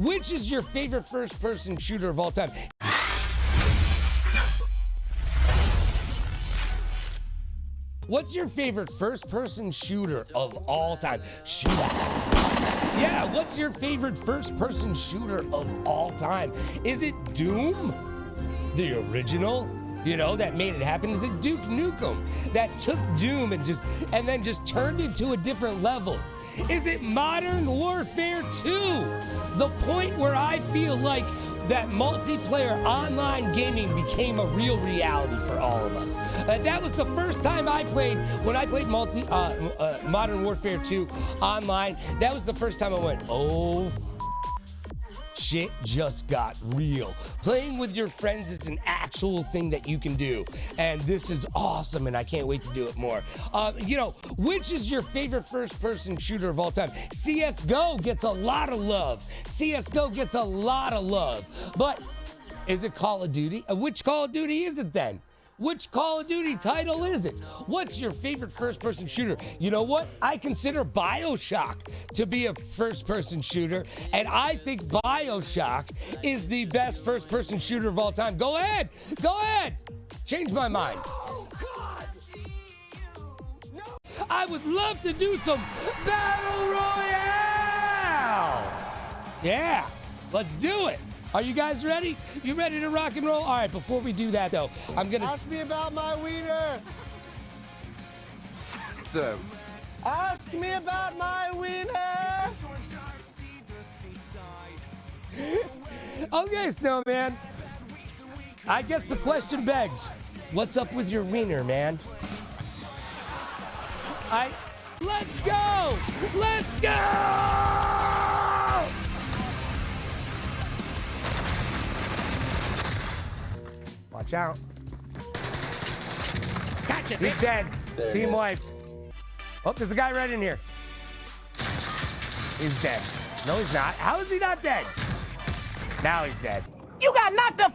which is your favorite first person shooter of all time? What's your favorite first person shooter of all time? Shooter. Yeah, what's your favorite first person shooter of all time? Is it Doom? The original? You know, that made it happen? Is it Duke Nukem that took Doom and just and then just turned it to a different level? Is it Modern Warfare 2? The point where I feel like that multiplayer online gaming became a real reality for all of us. Uh, that was the first time I played when I played multi uh, uh, Modern Warfare 2 online. That was the first time I went, oh shit just got real. Playing with your friends is an actual thing that you can do. And this is awesome, and I can't wait to do it more. Uh, you know, which is your favorite first person shooter of all time? CSGO gets a lot of love. CSGO gets a lot of love. But is it Call of Duty? Uh, which Call of Duty is it then? Which Call of Duty title is it? What's your favorite first person shooter? You know what? I consider Bioshock to be a first person shooter, and I think Bioshock is the best first person shooter of all time. Go ahead. Go ahead. Change my mind. I would love to do some Battle Royale. Yeah, let's do it. Are you guys ready? You ready to rock and roll? All right, before we do that, though, I'm going to... Ask me about my wiener. So, Ask me about my wiener. Okay, Snowman. I guess the question begs, what's up with your wiener, man? I... Let's go! Let's go! Watch out. Gotcha, He's bitch. dead. There Team it is. wipes. Oh, there's a guy right in here. He's dead. No, he's not. How is he not dead? Now he's dead. You got knocked the